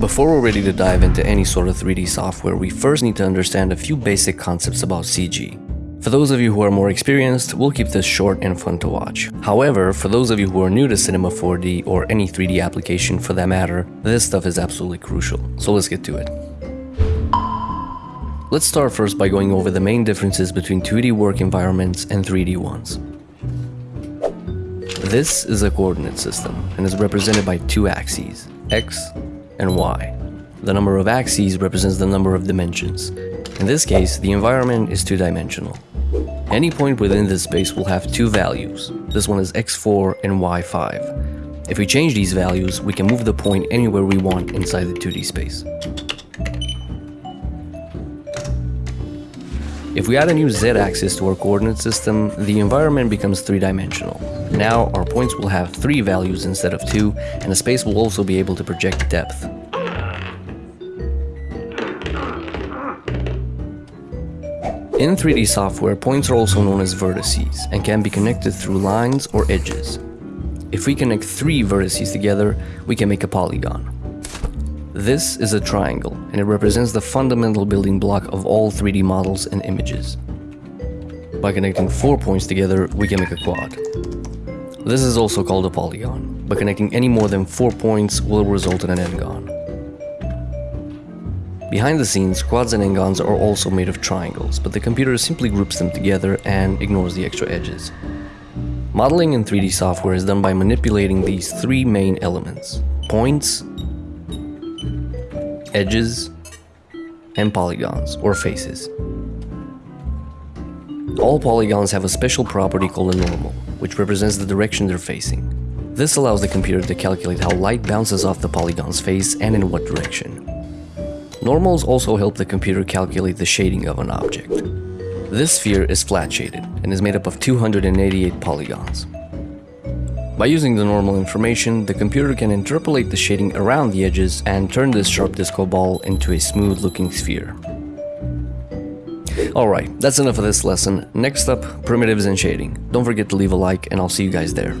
Before we're ready to dive into any sort of 3D software, we first need to understand a few basic concepts about CG. For those of you who are more experienced, we'll keep this short and fun to watch. However, for those of you who are new to Cinema 4D or any 3D application for that matter, this stuff is absolutely crucial. So let's get to it. Let's start first by going over the main differences between 2D work environments and 3D ones. This is a coordinate system and is represented by two axes, x and y. The number of axes represents the number of dimensions. In this case, the environment is two-dimensional. Any point within this space will have two values. This one is x4 and y5. If we change these values, we can move the point anywhere we want inside the 2D space. If we add a new z-axis to our coordinate system, the environment becomes three-dimensional. Now our points will have three values instead of two, and the space will also be able to project depth. In 3D software, points are also known as vertices and can be connected through lines or edges. If we connect three vertices together, we can make a polygon. This is a triangle, and it represents the fundamental building block of all 3D models and images. By connecting four points together, we can make a quad. This is also called a polygon, but connecting any more than four points will result in an n-gon. Behind the scenes, quads and n-gons are also made of triangles, but the computer simply groups them together and ignores the extra edges. Modeling in 3D software is done by manipulating these three main elements, points, edges, and polygons, or faces. All polygons have a special property called a normal, which represents the direction they're facing. This allows the computer to calculate how light bounces off the polygon's face and in what direction. Normals also help the computer calculate the shading of an object. This sphere is flat shaded and is made up of 288 polygons. By using the normal information, the computer can interpolate the shading around the edges and turn this sharp disco ball into a smooth looking sphere. Alright, that's enough of this lesson. Next up, primitives and shading. Don't forget to leave a like and I'll see you guys there.